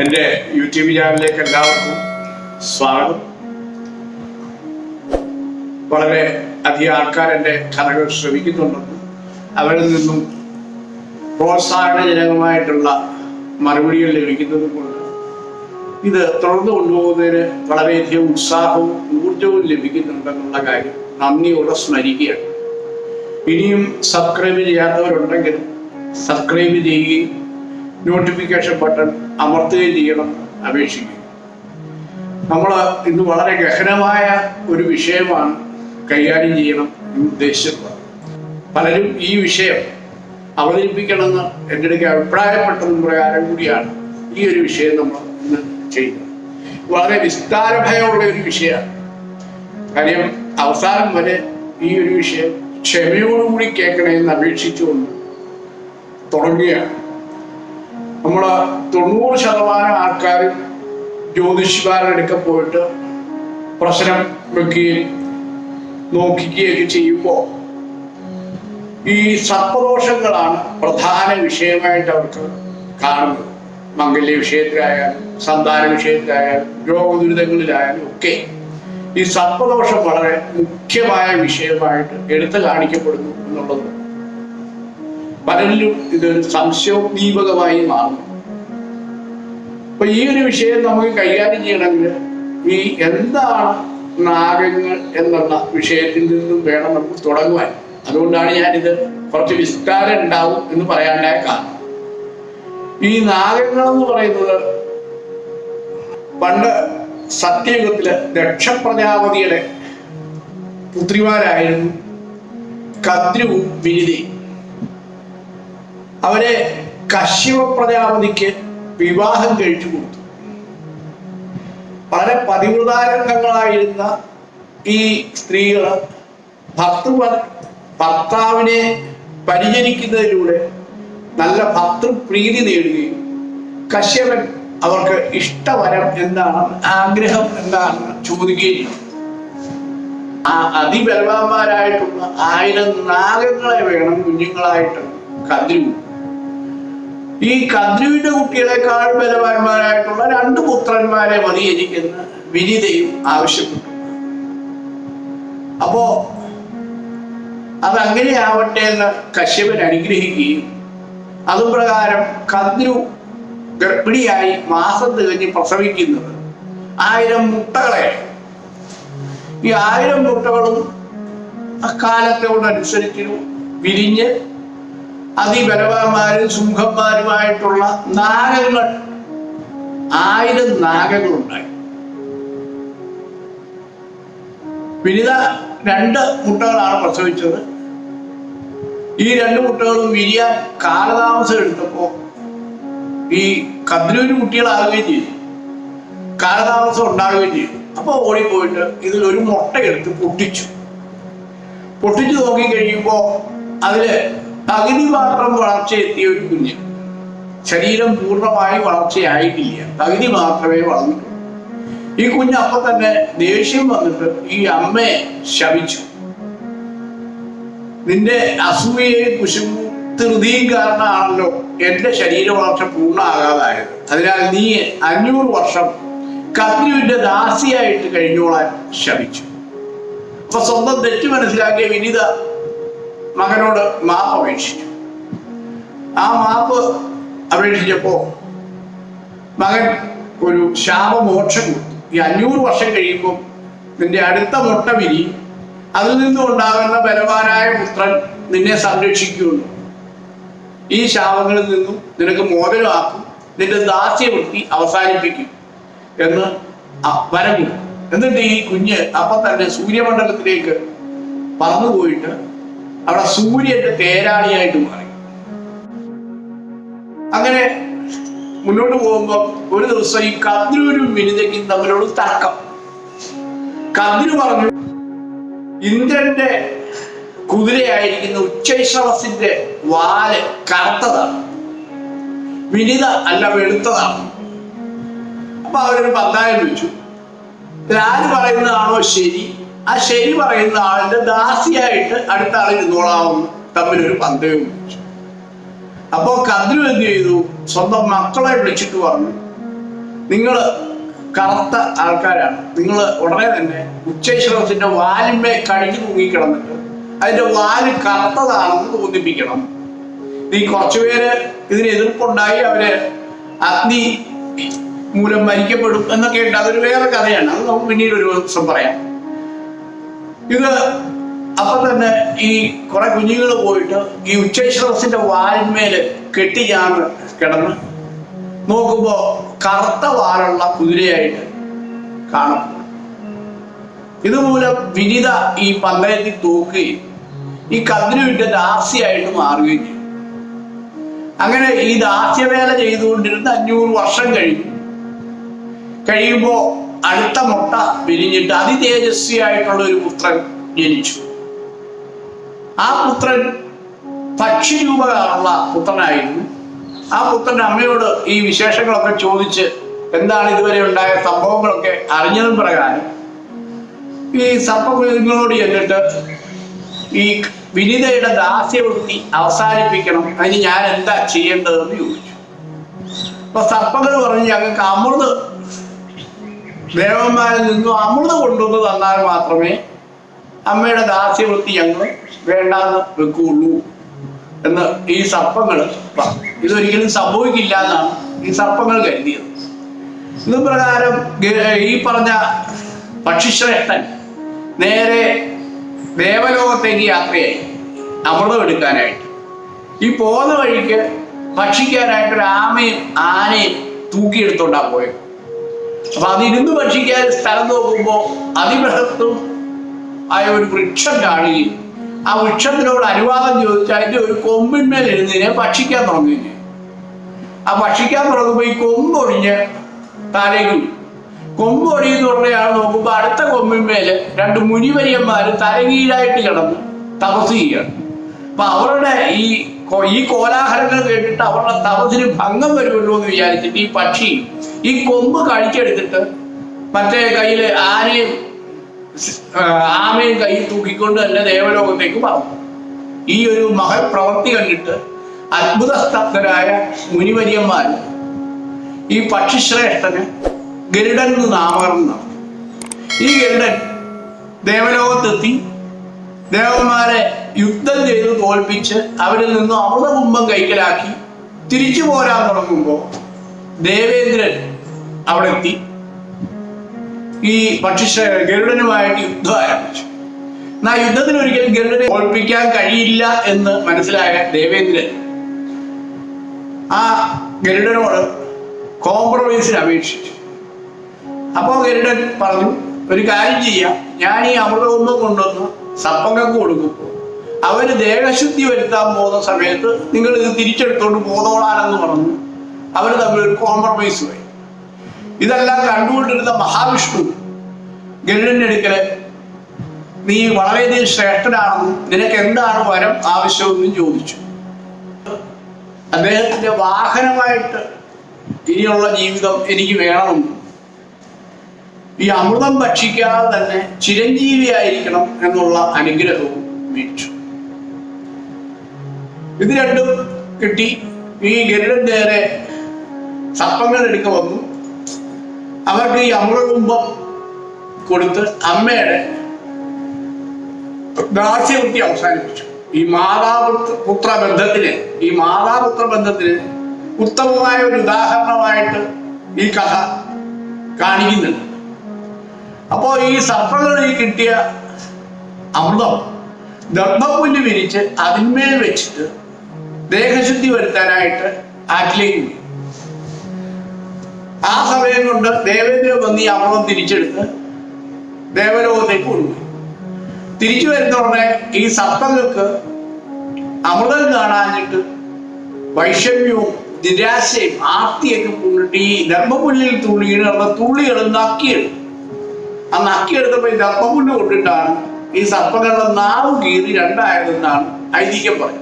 എന്റെ യൂട്യൂബ് ചാനലിലേക്ക് എല്ലാവർക്കും സ്വാഗതം. വളരെ അധികം ആൾക്കാർ എന്റെ കഥകൾ ശ്രമിക്കുന്നുണ്ടെന്നും അവരിൽ നിന്നും പ്രോത്സാഹനജനകമായിട്ടുള്ള മറുപടികൾ ലഭിക്കുന്നത് കൊണ്ട് ഇത് തുടർന്ന് കൊണ്ടുപോകുന്നതിന് വളരെയധികം ഉത്സാഹവും ഊർജവും ലഭിക്കുന്നുണ്ടെന്നുള്ള കാര്യം നന്ദിയോടെ സ്മരിക്കുകയാണ്. ഇനിയും സബ്സ്ക്രൈബ് ചെയ്യാത്തവരുണ്ടെങ്കിൽ സബ്സ്ക്രൈബ് ചെയ്യുകയും നോട്ടിഫിക്കേഷൻ ബട്ടൺ അമർത്തുകയും ചെയ്യണം അപേക്ഷിക്കും. നമ്മൾ ഇന്ന് വളരെ ഗഹനമായ ഒരു വിഷയമാണ് കൈകാര്യം ചെയ്യണം ഉദ്ദേശിച്ചിട്ടുള്ളത്. പലരും ഈ വിഷയം അവതരിപ്പിക്കണമെന്ന് എന്റെ ഇടയ്ക്ക് അഭിപ്രായപ്പെട്ടതും പ്രകാരം കൂടിയാണ് ഈ ഒരു വിഷയം നമ്മൾ ഇന്ന് ചെയ്യുന്നത്. വളരെ വിസ്താരഭയമുള്ള ഒരു വിഷയമാണ്. കാര്യം അവസാനം വരെ ഈ ഒരു വിഷയം ക്ഷമയോടുകൂടി കേൾക്കണമെന്ന് അപേക്ഷിച്ചുകൊണ്ട് തുടങ്ങുകയാണ്. നമ്മൾ തൊണ്ണൂറ് ശതമാനം ആൾക്കാരും ജ്യോതിഷിമാരുടെ പോയിട്ട് പ്രശ്നം വെക്കുകയും നോക്കിക്കുകയൊക്കെ ചെയ്യുമ്പോൾ ഈ സർപ്പദോഷങ്ങളാണ് പ്രധാന വിഷയമായിട്ട് അവർക്ക് കാണുന്നത്. മംഗല്യ വിഷയത്തിലായാലും സന്താന വിഷയത്തിലായാലും രോഗദുരിതങ്ങളിലായാലും ഒക്കെ ഈ സർപ്പദോഷം വളരെ മുഖ്യമായ വിഷയമായിട്ട് എടുത്തു കാണിക്കപ്പെടുന്നു എന്നുള്ളത് പലരിലും ഇത് സംശയോദ്ദീപകമായി മാറും. അപ്പൊ ഈ ഒരു വിഷയം നമുക്ക് കൈകാര്യം ചെയ്യണമെങ്കിൽ ഈ എന്താണ് നാഗങ്ങൾ എന്നുള്ള വിഷയത്തിൽ നിന്നും വേണം നമുക്ക് തുടങ്ങുവാൻ. അതുകൊണ്ടാണ് ഞാനിത് കുറച്ച് വിസ്താരം ഉണ്ടാവും എന്ന് പറയാണ്ടായ കാരണം. ഈ നാഗങ്ങൾ എന്ന് പറയുന്നത് പണ്ട് സത്യയുഗത്തിൽ ദക്ഷപ്രജാപതിയുടെ പുത്രിമാരായിരുന്നു കദ്രുവും വിനിതയും. അവരെ കശ്യപ പ്രജാപതിക്ക് വിവാഹം കഴിച്ചു കൊടുത്തു. വളരെ പതിവൃതാരംഗങ്ങളായിരുന്ന ഈ സ്ത്രീകൾ ഭർത്തൃ ഭർത്താവിനെ പരിചരിക്കുന്നതിലൂടെ നല്ല ഭർത്തൃപ്രീതി നേടുകയും കശ്യപൻ അവർക്ക് ഇഷ്ടവരം എന്താണ് ആഗ്രഹം എന്താണ് ചോദിക്കുകയും ആ അതിബലവാന്മാരായിട്ടുള്ള ആയിരം നാഗങ്ങളെ വേണം കുഞ്ഞുങ്ങളായിട്ട് കദ്രുവ് ഈ കദ്രുവിന്റെ കുട്ടികളെക്കാൾ ബലവാന്മാരായിട്ടുള്ള രണ്ട് പുത്രന്മാരെ മതി എനിക്കെന്ന് വിനിതയും ആവശ്യപ്പെട്ടു. അപ്പോ അതങ്ങനെയാവട്ടെ എന്ന് കശ്യപൻ അനുഗ്രഹിക്കുകയും അതുപ്രകാരം കദ്രു ഗർഭിണിയായി മാസം തികഞ്ഞ് പ്രസവിക്കുന്നത് ആയിരം മുട്ടകളെ. ഈ ആയിരം മുട്ടകളും അക്കാലത്തോടനുസരിച്ച് വിരിഞ്ഞ് അതിബലവാന്മാരും സുഖന്മാരുമായിട്ടുള്ള നാഗങ്ങൾ ആയിരം നാഗങ്ങളുണ്ടായി. വിനിത രണ്ട് മുട്ടകളാണ് പ്രസവിച്ചത്. ഈ രണ്ട് മുട്ടകളും വിരിയാൻ കാലതാമസം എടുത്തപ്പോ ഈ കദ്രൂര് കുട്ടികളാകുകയും ചെയ്തു. കാലതാമസം ഉണ്ടാകുകയും ചെയ്തു. അപ്പൊ ഓടിപ്പോയിട്ട് ഇതിൽ ഒരു മുട്ടയെടുത്ത് പൊട്ടിച്ചു. പൊട്ടിച്ചു നോക്കി കഴിയുമ്പോ അതിൽ പകുതി മാത്രം വളർച്ച എത്തിയ ഒരു കുഞ്ഞ്. ശരീരം പൂർണമായി വളർച്ചയായിട്ടില്ല. തകുതി മാത്രമേ വളർന്നിട്ടുള്ളൂ. ഈ കുഞ്ഞ് അപ്പൊ തന്നെ ദേഷ്യം വന്നിട്ട് ഈ അമ്മയെ ശപിച്ചു. നിന്റെ അസൂയയും കുശുമ്പും ധൃതിയും കാരണമാണല്ലോ എന്റെ ശരീര വളർച്ച പൂർണമാകാതായത്. അതിനാൽ നീ അഞ്ഞൂറ് വർഷം കത്രിയുടെ ദാസിയായിട്ട് കഴിഞ്ഞോളാൻ ശപിച്ചു. അപ്പൊ സ്വന്തം തെറ്റ് മനസ്സിലാക്കിയ വിനിത മകനോട് മാപ്പ് അപേക്ഷിച്ചു. ആ മാപ്പ് അപേക്ഷിച്ചപ്പോ മകൻ ഒരു ശാപമോക്ഷം കൊടുത്തു. ഈ അഞ്ഞൂറ് വർഷം കഴിയുമ്പോൾ നിന്റെ അടുത്ത മുട്ട വിരി അതിൽ നിന്നും ഉണ്ടാകുന്ന ബലവാനായ പുത്രൻ നിന്നെ സംരക്ഷിക്കുന്നു ഈ ശാപങ്ങളിൽ നിന്നും നിനക്ക് മോചനമാക്കും നിന്റെ ദാസ്യവൃത്തി അവസാനിപ്പിക്കും എന്ന് വരം എന്നിട്ട് ഈ കുഞ്ഞ് അപ്പൊ തന്നെ സൂര്യമണ്ഡലത്തിലേക്ക് പറന്നുപോയിട്ട് അവിടെ സൂര്യന്റെ തേരാളിയായിട്ട് മാറി. അങ്ങനെ മുന്നോട്ട് പോകുമ്പോൾ ഒരു ദിവസം ഈ കദ്രൂരും വിനിതയ്ക്കും തമ്മിലുള്ള തർക്കം. കദ്രു പറഞ്ഞു ഇന്ദ്രന്റെ കുതിരയായിരിക്കുന്ന ഉച്ചൈശ്രവസിന്റെ വാൽ കറുത്തതാണ്. വിനിത അല്ല വെളുത്തതാണ്. അപ്പൊ അവരൊരു പന്തായം വെച്ചു ആര് പറയുന്നതാണോ ശരി? ആ ശരി പറയുന്ന ആളിന്റെ ദാസിയായിട്ട് അടുത്ത ആൾ ഇരുന്നോളാവും തമ്മിലൊരു പന്തയം വെച്ചു അപ്പോ കദ്രു എന്ത് ചെയ്തു? സ്വന്തം മക്കളെ വിളിച്ചിട്ട് പറഞ്ഞു നിങ്ങൾ കറുത്ത ആൾക്കാരാണ്. നിങ്ങൾ ഉടനെ തന്നെ ഉച്ചേശ്വരത്തിന്റെ വാലിന്മേ കഴിഞ്ഞു തൂങ്ങിക്കിടന്നിട്ട് അതിന്റെ വാൽ കറുത്തതാണെന്ന് തോന്നിപ്പിക്കണം നീ കുറച്ചുപേര് ഇതിന് എതിർപ്പുണ്ടായി അവർ അഗ്നി മൂലം മരിക്കപ്പെടും എന്നൊക്കെ ഉണ്ട്. അതൊരു വേറെ കഥയാണ്. അത് നമുക്ക് പിന്നീട് ഒരു ദിവസം പറയാം. ഇത് അപ്പൊ തന്നെ ഈ കുറെ കുഞ്ഞുങ്ങൾ പോയിട്ട് ഈ ഉച്ചൈശ്രവസിന്റെ വാലിന്മേൽ കെട്ടിയാണ് കിടന്ന് നോക്കുമ്പോ കറുത്ത വാലുള്ള കുതിരയായിട്ട് കാണപ്പെടും ഇതുമൂലം വിനിത ഈ പന്തയത്തിൽ തൂക്കുകയും ഈ കതിരുവിന്റെ ദാസിയായിട്ട് മാറുകയും ചെയ്യും. അങ്ങനെ ഈ ദാസ്യവേല ചെയ്തുകൊണ്ടിരുന്ന അഞ്ഞൂറ് വർഷം കഴിഞ്ഞു. കഴിയുമ്പോ അടുത്ത മുട്ട വിരിഞ്ഞിട്ട് അതിതേജസ്വിയായിട്ടുള്ള ഒരു പുത്രൻ ജനിച്ചു. ആ പുത്രൻ പക്ഷി രൂപകാരുള്ള പുത്രനായിരുന്നു. ആ പുത്രൻ അമ്മയോട് ഈ വിശേഷങ്ങളൊക്കെ ചോദിച്ച് എന്താണ് ഇതുവരെ ഉണ്ടായ സംഭവങ്ങളൊക്കെ അറിഞ്ഞതും പ്രകാരം ഈ സർപ്പങ്ങളോട് ചെന്നിട്ട് ഈ വിനിതയുടെ ദാസ്യവൃത്തി അവസാനിപ്പിക്കണം. അതിന് ഞാൻ എന്താ ചെയ്യേണ്ടതെന്ന് ചോദിച്ചു. അപ്പൊ സർപ്പങ്ങൾ പറഞ്ഞു ഞങ്ങൾക്ക് അമൃത് ദേവന്മാരിൽ നിന്നും അമൃത് കൊണ്ടുവന്ന് തന്നാൽ മാത്രമേ അമ്മയുടെ ദാസ്യവൃത്തി ഞങ്ങൾ വേണ്ടാന്ന് വെക്കുള്ളൂ എന്ന് ഈ സർപ്പങ്ങൾ പറഞ്ഞു. ഇതൊരിക്കലും സംഭവിക്കില്ല എന്നാണ് ഈ സർപ്പങ്ങൾ കരുതിയത്. ഇത് പ്രകാരം ഈ പറഞ്ഞ പക്ഷിശ്രേഷ്ഠൻ നേരെ ദേവലോകത്തേക്ക് യാത്രയായി. അമൃതം എടുക്കാനായിട്ട്. ഈ പോകുന്ന വഴിക്ക് ഭക്ഷിക്കാനായിട്ട് ഒരു ആമയും ആനയും തൂക്കിയെടുത്തോണ്ടാ പോയത്. അപ്പൊ അതിരുന്ന് ഭക്ഷിക്കാൻ സ്ഥലം നോക്കുമ്പോൾ അതിബൃഹത്തും ആയ ഒരു വൃക്ഷം കാണുകയും ആ വൃക്ഷത്തിനോട് അനുവാദം ചോദിച്ചാൽ അതിന്റെ ഒരു കൊമ്പിന്മേൽ എഴുന്നതിനെ ഭക്ഷിക്കാൻ തുടങ്ങുകയും ആ ഭക്ഷിക്കാൻ തുടങ്ങുമ്പോൾ ഈ കൊമ്പൊടിഞ്ഞ് താഴേക്ക് കൊമ്പ് കൊമ്പൊടിയെന്ന് പറഞ്ഞയാൾ നോക്കുമ്പോൾ അടുത്ത കൊമ്പിന്മേൽ രണ്ട് മുനിവര്യന്മാര് തലകീഴായിട്ട് കിടന്ന് തപസ് ചെയ്യുകയാണ്. അപ്പൊ അവരുടെ ഈ ഈ കോലാഹലങ്ങൾ കേട്ടിട്ട് അവരുടെ തപസ്സിന് ഭംഗം വരുമല്ലോ എന്ന് വിചാരിച്ചിട്ട് ഈ പക്ഷി ഈ കൊമ്പ് കഴിച്ചെടുത്തിട്ട് മറ്റേ കയ്യിൽ ആനയും ആമയും കയ്യിൽ തൂക്കിക്കൊണ്ട് തന്നെ ദേവലോകത്തേക്ക് പറഞ്ഞു ഈ ഒരു മഹൽ പ്രവൃത്തി കണ്ടിട്ട് അത്ഭുതസ്തബ്ധരായ മുനിവര്യന്മാർ ഈ പക്ഷിശ്രേഷ്ഠന് ഗരുഡൻ എന്ന് നാമകരണം ഈ ഗരുഡൻ ദേവലോകത്തെത്തി ദേവന്മാരെ യുദ്ധം ചെയ്ത് തോൽപ്പിച്ച് അവരിൽ നിന്നും അമൃതകുംഭം കൈക്കലാക്കി തിരിച്ചു പോരാൻ തുടങ്ങുമ്പോൾ ദേവേന്ദ്രൻ അവിടെ എത്തി. ഈ പക്ഷിശ ഗരുഡനുമായിട്ട് യുദ്ധം ആരംഭിച്ചു. എന്നാ യുദ്ധത്തിന് ഒരിക്കലും ഗരുഡനെ തോൽപ്പിക്കാൻ കഴിയില്ല എന്ന് മനസ്സിലായ ദേവേന്ദ്രൻ ആ ഗരുഡനോട് കോംപ്രമൈസിന് അപേക്ഷിച്ചു. അപ്പോൾ ഗരുഡൻ പറഞ്ഞു ഒരു കാര്യം ചെയ്യാം. ഞാൻ ഈ അമൃതകുമ്പം കൊണ്ടുവന്ന് സപ്പങ്ങൾക്ക് കൊടുക്കുമ്പോൾ അവർ ദേഹശുദ്ധി വരുത്താൻ പോകുന്ന സമയത്ത് നിങ്ങൾ ഇത് തിരിച്ചെടുത്തോണ്ട് പോന്നോളാനെന്ന് പറഞ്ഞു. അവർ തമ്മിൽ ഒരു കോംപ്രമൈസ് പോയി ഇതെല്ലാം കണ്ടുകൊണ്ടിരുന്ന മഹാവിഷ്ണു ഗരുഡന്റെ അടുക്കൽ നീ വളരെയധികം ശ്രേഷ്ഠനാണെന്നും നിനക്ക് എന്താണ് വരം ആവശ്യമെന്നും ചോദിച്ചു. അദ്ദേഹത്തിന്റെ വാഹനമായിട്ട് ഇനിയുള്ള ജീവിതം എനിക്ക് വേണമെന്നും ഈ അമൃതം ഭക്ഷിക്കാതെ തന്നെ ചിരഞ്ജീവിയായിരിക്കണം എന്നുള്ള അനുഗ്രഹവും വീക്ഷു. ഇത് രണ്ടും കിട്ടി. ഈ ഗരുഡൻ നേരെ സർപ്പങ്ങൾ എടുക്ക വന്നു. അവർക്ക് ഈ അമൃതകുംഭം കൊടുത്ത് അമ്മയുടെ ദാസ്യവൃത്തി അവസാനിപ്പിച്ചു. ഈ മാതാപുത്ര പുത്ര ബന്ധത്തിന് ഈ മാതാപുത്ര ബന്ധത്തിന് ഉത്തമമായ ഒരു ഉദാഹരണമായിട്ട് ഈ കഥ കാണിക്കുന്നുണ്ട്. അപ്പോ ഈ സർപ്പങ്ങളിൽ കിട്ടിയ അമൃതം ദർഭപ്പുല്ല് വിരിച്ച് അതിന്മേൽ വെച്ചിട്ട് ദേഹശുദ്ധി വരുത്താനായിട്ട് ആറ്റിലേക്ക് പോയി ആ സമയം കൊണ്ട് ദേവേന്ദ്രൻ വന്ന് ഈ അമൃതം തിരിച്ചെടുത്ത് ദേവലോകത്തേക്ക് കൊണ്ടുപോയി തിരിച്ചു വരുന്നവരുടെ ഈ സർപ്പങ്ങൾക്ക് അമൃതം കാണാഞ്ഞിട്ട് വൈഷമ്യവും നിരാശയും ആർത്തിയൊക്കെ കൊണ്ടിട്ട് ഈ ധർമ്മപുല്ലിൽ തുള്ളി കിടന്ന തുള്ളികൾ നക്കിയെടുക്കും ആ നക്കിയെടുത്തപ്പോൾ ഈ ധർമ്മപുല്ല് കൊണ്ടിട്ടാണ് ഈ സർപ്പങ്ങളുടെ നാവ് കീറി രണ്ടായതെന്നാണ് ഐതിഹ്യം പറയുന്നത്.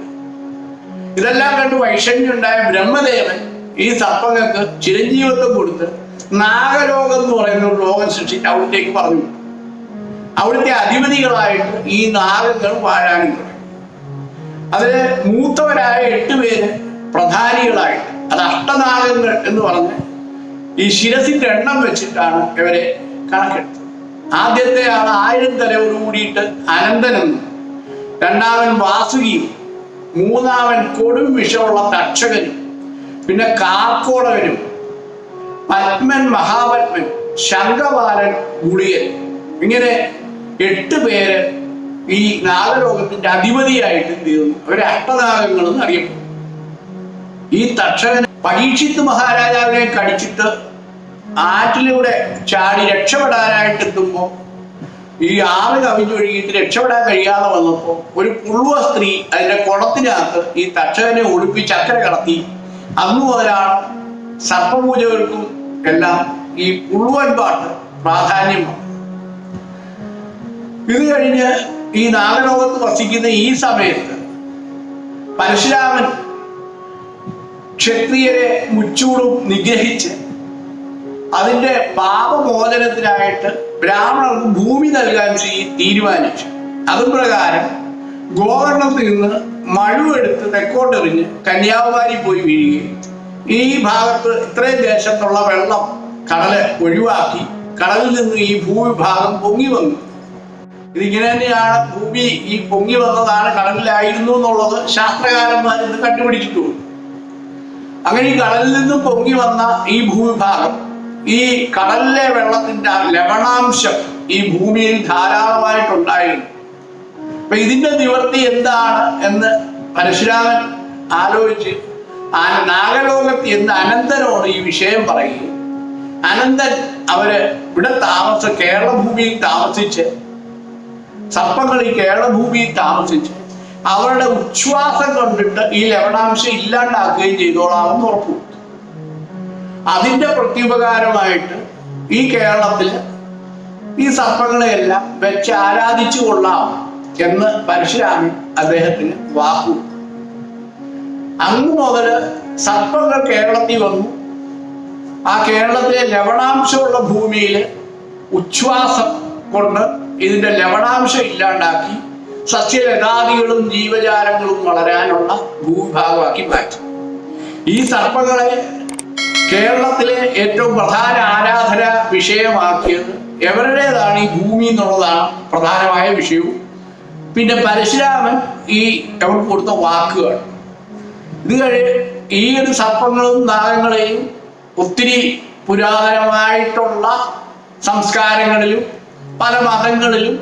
ഇതെല്ലാം കണ്ട് വൈഷമ്യം ഉണ്ടായ ബ്രഹ്മദേവൻ ഈ സർപ്പങ്ങൾക്ക് ചിരഞ്ജീവത്വം കൊടുത്ത് നാഗരോഗം എന്ന് പറയുന്ന ഒരു രോഗം സൃഷ്ടിച്ച് അവിടത്തേക്ക് പറഞ്ഞു. അവിടുത്തെ അധിപതികളായിട്ട് ഈ നാഗങ്ങൾ വാഴാനും തുടങ്ങി. അതിൽ മൂത്തവരായ എട്ട് പേര് പ്രധാനികളായിട്ട് അത് അഷ്ടനാഗങ്ങൾ എന്ന് പറഞ്ഞ് ഈ ശിരസിന്റെ എണ്ണം വെച്ചിട്ടാണ് ഇവരെ കണക്കെടുത്തത്. ആദ്യത്തെ ആൾ ആയിരം തലയോട് കൂടിയിട്ട് അനന്തനെന്നും രണ്ടാമൻ വാസുകിയും മൂന്നാമൻ കൊടും വിഷമുള്ള തക്ഷകനും. പിന്നെ കാർക്കോടകനും പത്മൻ മഹാപത്മൻ ശങ്കവാലൻ ഗുളിയൻ ഇങ്ങനെ എട്ട് പേര് ഈ നാഗലോകത്തിന്റെ അധിപതിയായിട്ട് തീർന്നു അവരെ അഷ്ടനാഗങ്ങൾ എന്ന് അറിയപ്പെടും ഈ തക്ഷകൻ പരീക്ഷിത്ത് മഹാരാജാവിനെ കടിച്ചിട്ട് ആറ്റിലൂടെ ചാടി രക്ഷപ്പെടാനായിട്ട് എത്തുമ്പോൾ ഈ ആറ് കവിഞ്ഞൊഴുകിയിട്ട് രക്ഷപ്പെടാൻ കഴിയാതെ വന്നപ്പോൾ ഒരു പുള്ളുവ സ്ത്രീ അതിന്റെ കുളത്തിനകത്ത് ഈ തക്ഷകനെ ഒളിപ്പിച്ച് അക്കരെ കടത്തി അന്നു മുതലാണ് സർപ്പപൂജകൾക്കും എല്ലാം ഈ പുള്ളുവൻ പാട്ട് പ്രാധാന്യമാണ് ഇത് കഴിഞ്ഞ് ഈ നാഗലോകത്ത് വസിക്കുന്ന ഈ സമയത്ത് പരശുരാമൻ ക്ഷത്രിയരെ മുച്ചൂടും നിഗ്രഹിച്ച് അതിന്റെ പാപമോചനത്തിനായിട്ട് ബ്രാഹ്മണർക്ക് ഭൂമി നൽകാൻ തീരുമാനിച്ചു. അതും പ്രകാരം ഗോകർണത്തിൽ നിന്ന് മഴുവെടുത്ത് തെക്കോട്ടെറിഞ്ഞ് കന്യാകുമാരി പോയി വീഴുകയും ഈ ഭാഗത്ത് ഇത്രയും ദേശത്തുള്ള വെള്ളം കടൽ ഒഴിവാക്കി കടലിൽ നിന്ന് ഈ ഭൂവിഭാഗം പൊങ്ങി വന്നു. ഇതിങ്ങനെ തന്നെയാണ് ഭൂമി ഈ പൊങ്ങി വന്നതാണ് കടലിലായിരുന്നു എന്നുള്ളത് ശാസ്ത്രകാരന്മാർ ഇന്ന് കണ്ടുപിടിച്ചിട്ടുള്ളൂ അങ്ങനെ ഈ കടലിൽ നിന്നും പൊങ്ങി വന്ന ഈ ഭൂവിഭാഗം ഈ കടലിലെ വെള്ളത്തിന്റെ ലവണാംശം ഈ ഭൂമിയിൽ ധാരാളമായിട്ടുണ്ടായിരുന്നു. അപ്പൊ ഇതിന്റെ നിവർത്തി എന്താണ് എന്ന് പരശുരാമൻ ആലോചിച്ച് ആ നാഗലോകത്ത് എന്ന് അനന്തനോട് ഈ വിഷയം പറയുകയും അനന്തൻ അവർ ഇവിടെ താമസ കേരളഭൂമിയിൽ താമസിച്ച് സർപ്പങ്ങൾ ഈ കേരളഭൂമിയിൽ താമസിച്ച് അവരുടെ ഉച്ഛ്വാസം കണ്ടിട്ട് ഈ ലവണാംശം ഇല്ലാണ്ടാക്കുകയും ചെയ്തോളാമെന്ന് ഉറപ്പു. അതിന്റെ പ്രത്യുപകാരമായിട്ട് ഈ കേരളത്തിൽ ഈ സർപ്പങ്ങളെയെല്ലാം വെച്ച് ആരാധിച്ചു കൊള്ളാം. എന്ന് പരശുരാമൻ അദ്ദേഹത്തിന് വാക്കു. അന്ന് മുതൽ സർപ്പങ്ങൾ കേരളത്തിൽ വന്നു. ആ കേരളത്തിലെ ലവണാംശമുള്ള ഭൂമിയിൽ ഉച്ഛ്വാസം കൊണ്ട് ഇതിന്റെ ലവണാംശം ഇല്ലാണ്ടാക്കി സസ്യലതാദികളും ജീവജാലങ്ങളും വളരാനുള്ള ഭൂവിഭാഗമാക്കി മാറ്റി. ഈ സർപ്പങ്ങളെ കേരളത്തിലെ ഏറ്റവും പ്രധാന ആരാധന വിഷയമാക്കിയത് എവരുടേതാണ് ഈ ഭൂമി എന്നുള്ളതാണ് പ്രധാനമായ വിഷയവും. പിന്നെ പരശുരാമൻ ഈ അവർക്ക് കൊടുത്ത വാക്കുകൾ. ഇത് കഴി ഈ ഒരു സർപ്പങ്ങളും നാഗങ്ങളെയും ഒത്തിരി പുരാതനമായിട്ടുള്ള സംസ്കാരങ്ങളിലും പല മതങ്ങളിലും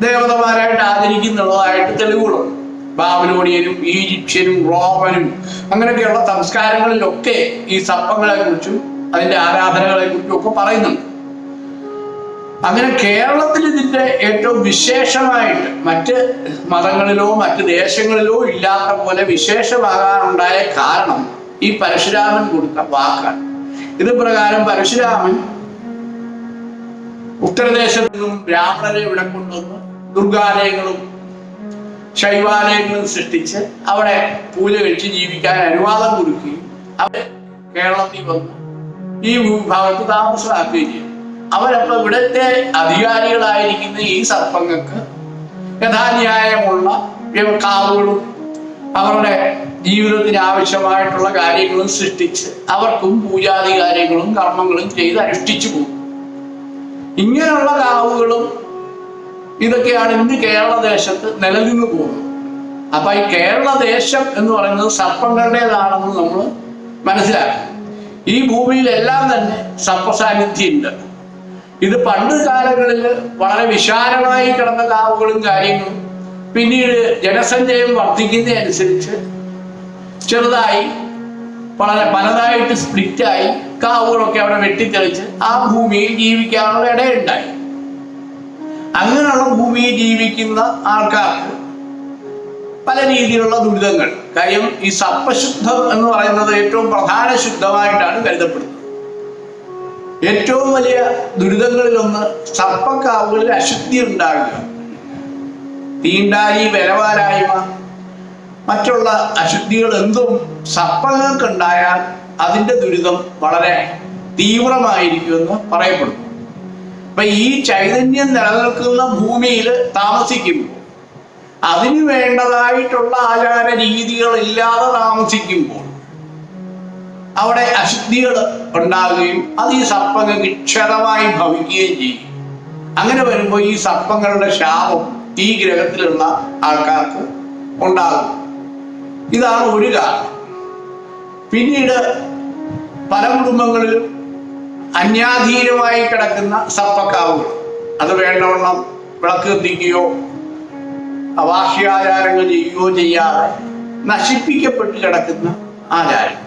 ദേവതമാരായിട്ട് ആദരിക്കുന്നുള്ളതായിട്ട് തെളിവുകളുണ്ട്. ബാബിലോണിയനും ഈജിപ്ഷ്യനും റോമനും അങ്ങനെയൊക്കെയുള്ള സംസ്കാരങ്ങളിലൊക്കെ ഈ സർപ്പങ്ങളെ കുറിച്ചും അതിന്റെ ആരാധനകളെ കുറിച്ചും ഒക്കെ പറയുന്നുണ്ട്. അങ്ങനെ കേരളത്തിൽ ഇതിന്റെ ഏറ്റവും വിശേഷമായിട്ട് മറ്റ് മതങ്ങളിലോ മറ്റ് ദേശങ്ങളിലോ ഇല്ലാത്ത പോലെ വിശേഷമാകാനുണ്ടായ കാരണം ഈ പരശുരാമൻ കൊടുത്ത വാക്കാണ്. ഇത് പ്രകാരം പരശുരാമൻ ഉത്തരദേശത്തു നിന്നും ബ്രാഹ്മണരെ ഇവിടെ കൊണ്ടുവന്ന് ദുർഗാലയങ്ങളും ശൈവാലയങ്ങളും സൃഷ്ടിച്ച് അവിടെ പൂജ കഴിച്ച് ജീവിക്കാൻ അനുവാദം കൊടുക്കുകയും അവർ കേരളത്തിൽ വന്ന്. ഈ ഭാഗത്ത് താമസമാക്കുകയും ചെയ്യും അവരപ്പോ ഇവിടുത്തെ അധികാരികളായിരിക്കുന്ന ഈ സർപ്പങ്ങൾക്ക് യഥാന്യായമുള്ള കാവുകളും അവരുടെ ജീവിതത്തിന് ആവശ്യമായിട്ടുള്ള കാര്യങ്ങളും സൃഷ്ടിച്ച് അവർക്കും പൂജാതി കാര്യങ്ങളും കർമ്മങ്ങളും ചെയ്ത് അനുഷ്ഠിച്ചു പോകും. ഇങ്ങനെയുള്ള കാവുകളും ഇതൊക്കെയാണ് ഇന്ന് കേരളദേശത്ത് നിലനിന്ന് പോകുന്നത്. അപ്പൊ ഈ കേരള ദേശം എന്ന് പറയുന്നത് സർപ്പങ്ങളുടേതാണെന്ന് നമ്മൾ മനസ്സിലാക്കണം. ഈ ഭൂമിയിലെല്ലാം തന്നെ സർപ്പസാന്നിധ്യമുണ്ട്. ഇത് പണ്ട് കാലങ്ങളിൽ വളരെ വിശാലമായി കിടന്ന കാവുകളും കാര്യങ്ങളും പിന്നീട് ജനസഞ്ചയം വർദ്ധിക്കുന്നതനുസരിച്ച് ചെറുതായി വളരെ പലതായിട്ട് സ്പ്ലിറ്റായി കാവുകളൊക്കെ അവിടെ വെട്ടിത്തെളിച്ച് ആ ഭൂമിയിൽ ജീവിക്കാനുള്ള ഇടയുണ്ടായി. അങ്ങനെയുള്ള ഭൂമിയിൽ ജീവിക്കുന്ന ആൾക്കാർക്ക് പല രീതിയിലുള്ള ദുരിതങ്ങൾ. കാര്യം ഈ സർപ്പശുദ്ധം എന്ന് പറയുന്നത് ഏറ്റവും പ്രധാന ശുദ്ധമായിട്ടാണ് കരുതപ്പെടുന്നത്. ഏറ്റവും വലിയ ദുരിതങ്ങളിൽ ഒന്ന് സർപ്പക്കാവുകളിൽ അശുദ്ധി ഉണ്ടാകുക. തീണ്ടായി വിലവാരായ്മ മറ്റുള്ള അശുദ്ധികൾ എന്തും സർപ്പങ്ങൾക്കുണ്ടായാൽ അതിന്റെ ദുരിതം വളരെ തീവ്രമായിരിക്കുമെന്ന് പറയപ്പെടുന്നു. അപ്പൊ ഈ ചൈതന്യം നിലനിൽക്കുന്ന ഭൂമിയിൽ താമസിക്കുമ്പോൾ അതിനു വേണ്ടതായിട്ടുള്ള ആചാര രീതികൾ ഇല്ലാതെ താമസിക്കുമ്പോൾ അവിടെ അശുദ്ധികൾ ഉണ്ടാകുകയും അത് ഈ സർപ്പങ്ങൾക്ക് ക്ഷതമായി ഭവിക്കുകയും ചെയ്യും. അങ്ങനെ വരുമ്പോൾ ഈ സർപ്പങ്ങളുടെ ശാപം ഈ ഗ്രഹത്തിലുള്ള ആൾക്കാർക്ക് ഉണ്ടാകും. ഇതാണ് ഒരു കാരണം. പിന്നീട് പല കുടുംബങ്ങളിൽ അന്യാധീനമായി കിടക്കുന്ന സർപ്പക്കാവുകൾ. അത് വേണ്ടവണ്ണം വിളക്ക് കത്തിക്കുകയോ വാർഷികാചാരങ്ങൾ ചെയ്യുകയോ ചെയ്യാതെ നശിപ്പിക്കപ്പെട്ട് കിടക്കുന്ന ആചാരം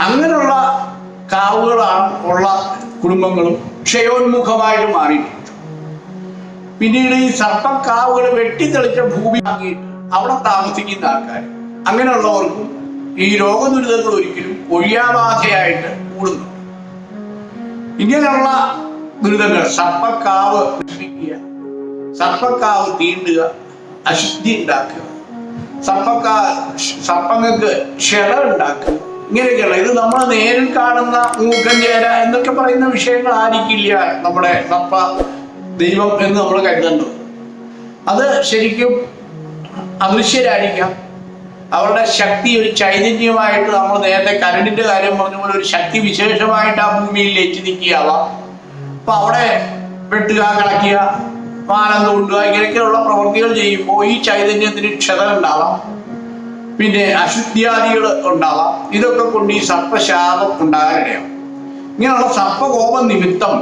അങ്ങനെയുള്ള കാവുകളാണ് ഉള്ള കുടുംബങ്ങളും ക്ഷയോന്മുഖമായിട്ട് മാറിയിട്ടുണ്ട്. പിന്നീട് ഈ സർപ്പക്കാവുകൾ വെട്ടിത്തെളിച്ച ഭൂമി ആക്കിയിട്ട് അവിടെ താമസിക്കുന്ന ആൾക്കാർ അങ്ങനെയുള്ളവർക്കും ഈ രോഗദുരിതങ്ങൾ ഒരിക്കലും ഒഴിയാബാധയായിട്ട് കൂടുന്നു. ഇങ്ങനെയുള്ള ദുരിതങ്ങൾ സർപ്പക്കാവ് നശിപ്പിക്കുക സർപ്പക്കാവ് തീണ്ടുക അശുദ്ധി ഉണ്ടാക്കുക സർപ്പക്കാ സർപ്പങ്ങൾക്ക് ക്ഷത ഉണ്ടാക്കുക ഇങ്ങനെയൊക്കെയുള്ള ഇത് നമ്മൾ നേരിൽ കാണുന്ന മൂക്കൻ ചേര എന്നൊക്കെ പറയുന്ന വിഷയങ്ങൾ ആയിരിക്കില്ല നമ്മുടെ നപ്പ ദൈവം എന്ന് നമ്മൾ കരുതേണ്ടത്. അത് ശരിക്കും അദൃശ്യരായിരിക്കാം. അവരുടെ ശക്തി ഒരു ചൈതന്യമായിട്ട് നമ്മൾ നേരത്തെ കരണ്ടിന്റെ കാര്യം പറഞ്ഞ പോലെ ഒരു ശക്തി വിശേഷമായിട്ട് ആ ഭൂമിയിൽ ലയിച്ച് നിൽക്കുകയാവാം. അപ്പൊ അവിടെ വെട്ടുക കളക്കുക പാലം തോണ്ടുക ഇങ്ങനെയൊക്കെയുള്ള പ്രവൃത്തികൾ ചെയ്യുമ്പോൾ ഈ ചൈതന്യത്തിന് ക്ഷതം ഉണ്ടാവാം. പിന്നെ അശുദ്ധിയാദികൾ ഉണ്ടാവാം. ഇതൊക്കെ കൊണ്ട് ഈ സർപ്പശാപം ഉണ്ടാകാനിടയാവും. ഇങ്ങനെയുള്ള സർപ്പകോപം നിമിത്തം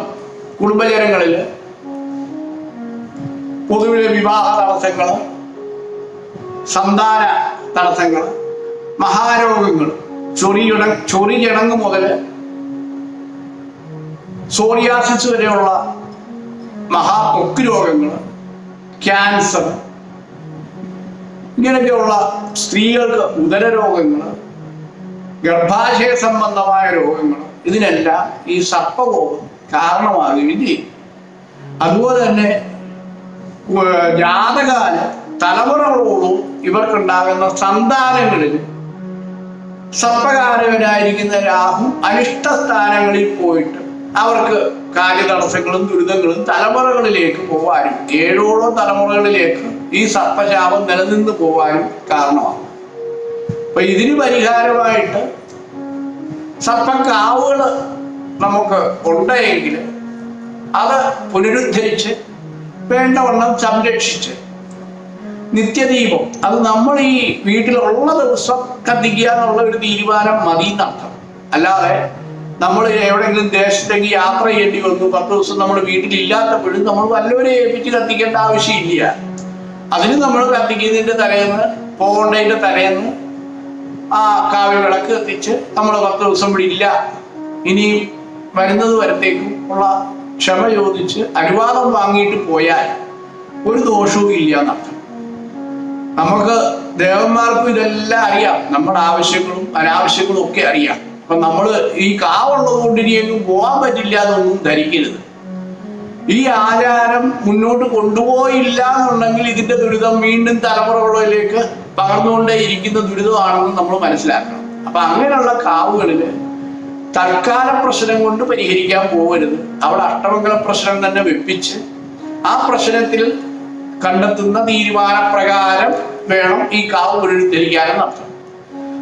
കുടുംബജനങ്ങളിൽ പൊതുവിലെ വിവാഹ തടസ്സങ്ങൾ സന്താന തടസ്സങ്ങൾ മഹാരോഗങ്ങൾ ചൊറിയുട ചൊറി ചടങ്ങ് മുതൽ സോറിയാസിസ് വരെയുള്ള മഹാപൊക്ക് രോഗങ്ങൾ ക്യാൻസർ ഇങ്ങനെയൊക്കെയുള്ള സ്ത്രീകൾക്ക് ഉദര രോഗങ്ങൾ ഗർഭാശയ സംബന്ധമായ രോഗങ്ങൾ ഇതിനെല്ലാം ഈ സർപ്പകോപം കാരണമാകുകയും ചെയ്യും. അതുപോലെ തന്നെ ജാതകാല തലമുറകളോടും ഇവർക്കുണ്ടാകുന്ന സന്താനങ്ങളിൽ സർപ്പകാരകനായിരിക്കുന്ന രാഹു അനിഷ്ട സ്ഥാനങ്ങളിൽ പോയിട്ട് അവർക്ക് കാര്യതടസ്സങ്ങളും ദുരിതങ്ങളും തലമുറകളിലേക്ക് പോവാനും ഏഴോളം തലമുറകളിലേക്ക് ഈ സർപ്പശാപം നിലനിന്ന് പോവാനും കാരണമാണ് അപ്പൊ ഇതിന് പരിഹാരമായിട്ട് സർപ്പക്കാവുകൾ നമുക്ക് ഉണ്ടെങ്കിൽ അത് പുനരുദ്ധരിച്ച് വേണ്ടവണ്ണം സംരക്ഷിച്ച് നിത്യദീപം അത് നമ്മൾ ഈ വീട്ടിലുള്ള ദിവസം കത്തിക്കുക എന്നുള്ള ഒരു തീരുമാനം മതി എന്നർത്ഥം അല്ലാതെ നമ്മൾ എവിടെയെങ്കിലും ദേശത്തേക്ക് യാത്ര ചെയ്യേണ്ടി വന്നു പത്ത് ദിവസം നമ്മൾ വീട്ടിലില്ലാത്തപ്പോഴും നമ്മൾ വല്ലവരെ ഏൽപ്പിച്ച് കത്തിക്കേണ്ട ആവശ്യമില്ല. അതിന് നമ്മൾ കത്തിക്കുന്നതിന്റെ തലേന്ന് പോകേണ്ടതിന്റെ തലേന്ന് ആ കാവ്യ വിളക്ക് കത്തിച്ച് നമ്മൾ പത്ത് ദിവസം ഇവിടെ ഇല്ല. ഇനിയും വരുന്നത് വരത്തേക്കും ഉള്ള ക്ഷമ ചോദിച്ച് അനുവാദം വാങ്ങിയിട്ട് പോയാൽ ഒരു ദോഷവും ഇല്ല നമുക്ക് ദേവന്മാർക്കും ഇതെല്ലാം അറിയാം. നമ്മുടെ ആവശ്യങ്ങളും അനാവശ്യങ്ങളും ഒക്കെ അറിയാം. അപ്പൊ നമ്മൾ ഈ കാവുള്ളത് കൊണ്ട് ഇനി എങ്ങും പോകാൻ പറ്റില്ല എന്നൊന്നും ധരിക്കരുത്. ഈ ആചാരം മുന്നോട്ട് കൊണ്ടുപോയില്ല എന്നുണ്ടെങ്കിൽ ഇതിന്റെ ദുരിതം വീണ്ടും തലമുറകളിലേക്ക് പകർന്നുകൊണ്ടേ ഇരിക്കുന്ന ദുരിതമാണെന്ന് നമ്മൾ മനസ്സിലാക്കണം. അപ്പൊ അങ്ങനെയുള്ള കാവുകളിൽ തൽക്കാല പ്രശ്നം കൊണ്ട് പരിഹരിക്കാൻ പോകരുത് അവിടെ അഷ്ടമംഗല പ്രശ്നം തന്നെ വെപ്പിച്ച് ആ പ്രശ്നത്തിൽ കണ്ടെത്തുന്ന തീരുമാനപ്രകാരം വേണം ഈ കാവ് പുനരുദ്ധരിക്കാനെന്ന് അർത്ഥം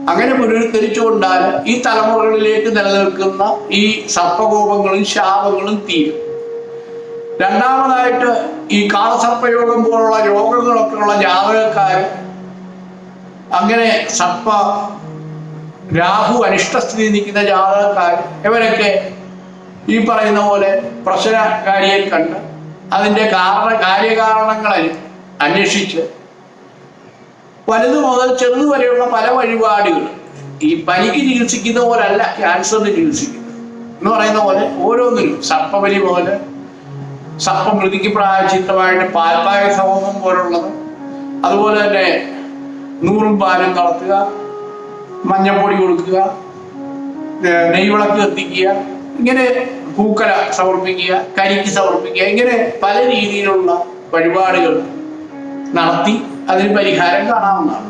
അങ്ങനെ പുനരുദ്ധരിച്ചുകൊണ്ടാൽ ഈ തലമുറകളിലേക്ക് നിലനിൽക്കുന്ന ഈ സർപ്പകോപങ്ങളും ശാപങ്ങളും തീരും. രണ്ടാമതായിട്ട് ഈ കാളസർപ്പയോഗം പോലുള്ള രോഗങ്ങളൊക്കെ ഉള്ള ജാതകക്കാർ അങ്ങനെ സർപ്പ രാഹു അനിഷ്ടസ്ഥിതി നിൽക്കുന്ന ജാതകക്കാർ ഇവരൊക്കെ ഈ പറയുന്ന പോലെ പ്രശ്നകാരിയെ കണ്ട് അതിന്റെ കാരണ കാര്യകാരണങ്ങളെ അന്വ- അന്വേഷിച്ച് വലുത് മുതൽ ചെറുത് വരെയുള്ള പല വഴിപാടുകൾ. ഈ പനിക്ക് ചികിത്സിക്കുന്ന പോലല്ല ക്യാൻസറിന് ചികിത്സിക്കുന്നത് എന്ന് പറയുന്ന പോലെ ഓരോന്നിനും. സർപ്പബലി പോലെ സർപ്പമൃതിക്ക് പ്രായചിത്തമായിട്ട് പാൽപ്പായ സമൂഹം പോലുള്ളത്. അതുപോലെ തന്നെ നൂറും പാലും കളത്തുക മഞ്ഞപ്പൊടി കൊടുക്കുക നെയ്വിളക്ക് കത്തിക്കുക ഇങ്ങനെ പൂക്കല സമർപ്പിക്കുക കരിക്ക് സമർപ്പിക്കുക ഇങ്ങനെ പല രീതിയിലുള്ള വഴിപാടുകൾ നടത്തി അതിന് പരിഹാരം കാണാവുന്നതാണ്.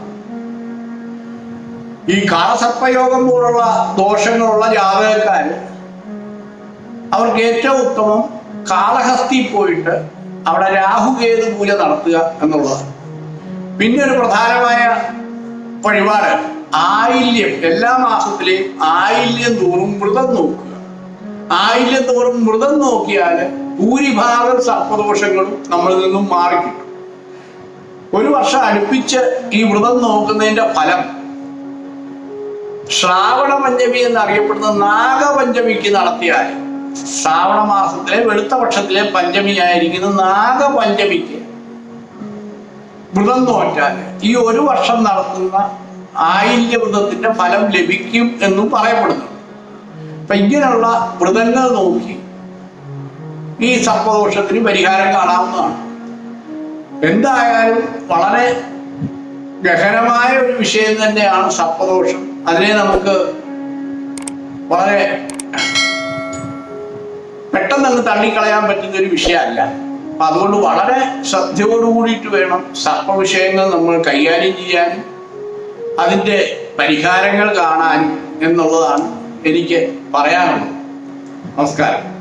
ഈ കാളസർപ്പയോഗം പോലുള്ള ദോഷങ്ങളുള്ള ജാതകക്കാർ അവർക്ക് ഏറ്റവും ഉത്തമം കാളഹസ്തി പോയിട്ട് അവിടെ രാഹുകേതു പൂജ നടത്തുക എന്നുള്ളതാണ്. പിന്നെ ഒരു പ്രധാനമായ വഴിപാട് ആയില്യം. എല്ലാ മാസത്തിലെയും ആയില്യം തോറും മൃതം നോക്കുക. ആയില്യം തോറും മൃതം നോക്കിയാൽ ഭൂരിഭാഗം സർപ്പദോഷങ്ങളും നമ്മളിൽ നിന്നും മാറിക്കിട്ടും. ഒരു വർഷം അടുപ്പിച്ച് ഈ വ്രതം നോക്കുന്നതിന്റെ ഫലം ശ്രാവണ പഞ്ചമി എന്നറിയപ്പെടുന്ന നാഗപഞ്ചമിക്ക് നടത്തിയാൽ ശ്രാവണ മാസത്തിലെ വെളുത്ത പക്ഷത്തിലെ പഞ്ചമി ആയിരിക്കുന്ന നാഗപഞ്ചമിക്ക് വ്രതം നോറ്റാൽ ഈ ഒരു വർഷം നടത്തുന്ന ആയില്യ വ്രതത്തിന്റെ ഫലം ലഭിക്കും എന്നും പറയപ്പെടുന്നു. അപ്പൊ ഇങ്ങനെയുള്ള വ്രതങ്ങൾ നോക്കി ഈ സർപ്പദോഷത്തിന് പരിഹാരം കാണാവുന്നതാണ്. എന്തായാലും വളരെ ഗഹനമായ ഒരു വിഷയം തന്നെയാണ് സപ്പദോഷം അതിനെ നമുക്ക് വളരെ പെട്ടെന്ന് തള്ളിക്കളയാൻ പറ്റുന്ന ഒരു വിഷയമല്ല. അപ്പൊ അതുകൊണ്ട് വളരെ ശ്രദ്ധയോടുകൂടിയിട്ട് വേണം സർപ്പ സർപ്പവിഷയങ്ങൾ നമ്മൾ കൈകാര്യം ചെയ്യാനും അതിന്റെ പരിഹാരങ്ങൾ കാണാനും എന്നുള്ളതാണ് എനിക്ക് പറയാനുള്ളത്. നമസ്കാരം.